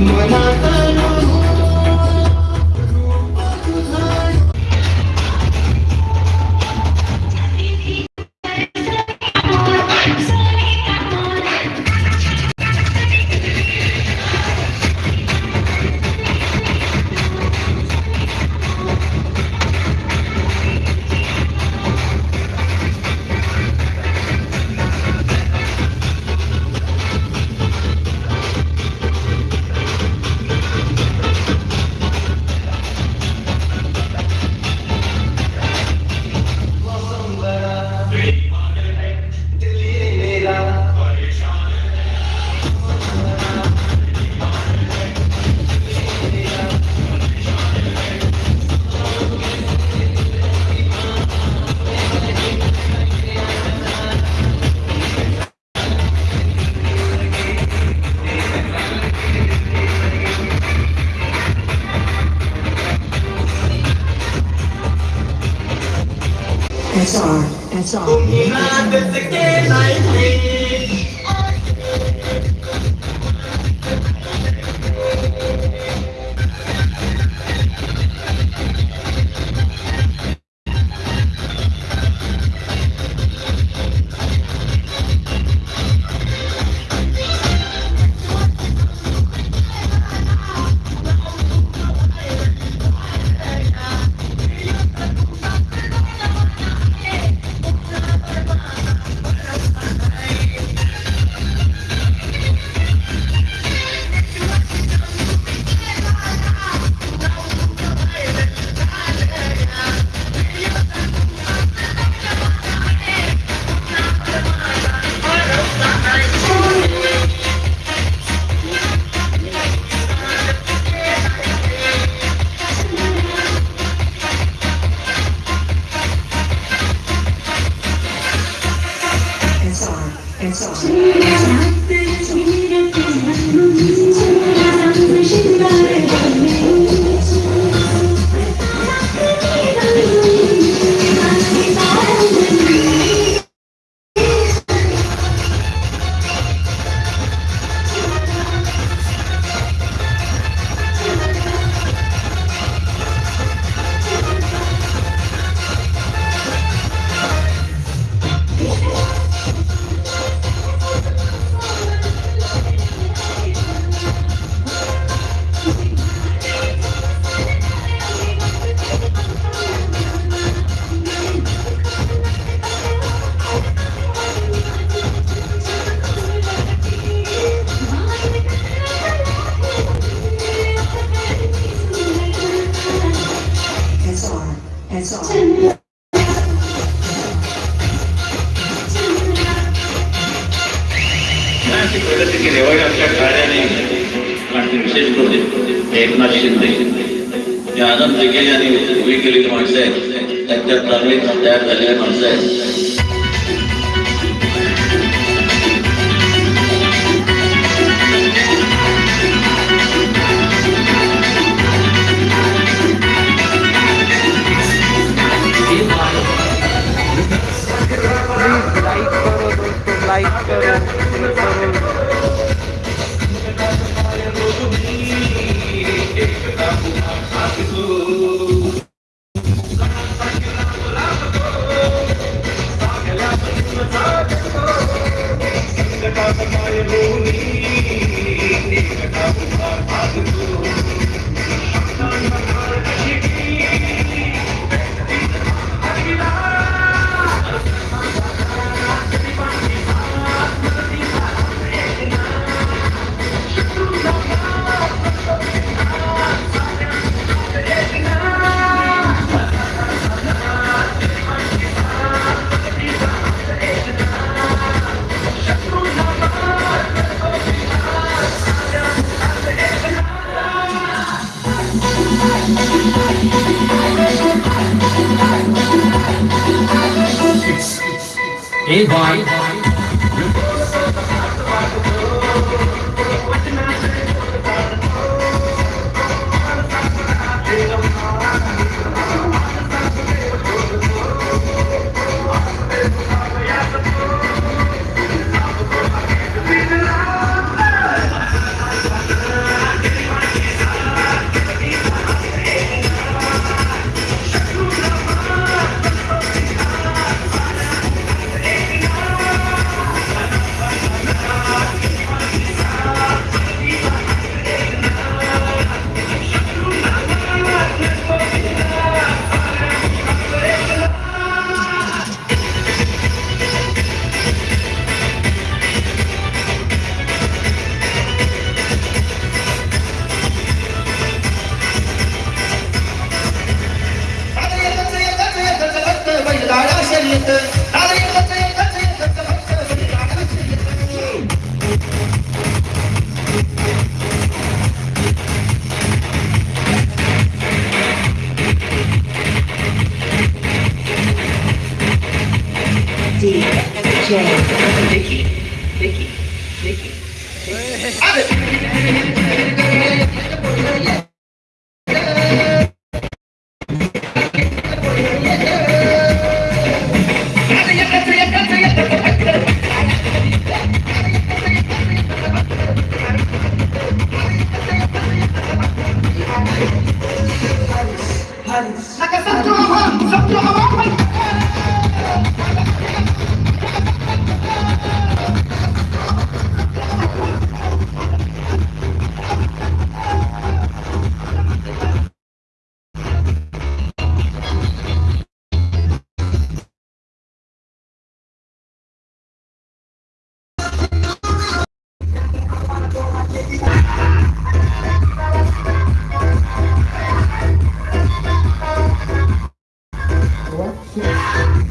When I SR. SR, SR, song. एक नाथ केली शिंदे आनंद गेले आणि उभी केलेली माणसं आहेत त्यांच्या तालमीत तयार झालेली माणसं आहेत Hey. Hey, hey. Like a Satya Mahan, Satya Mahan. Два, три.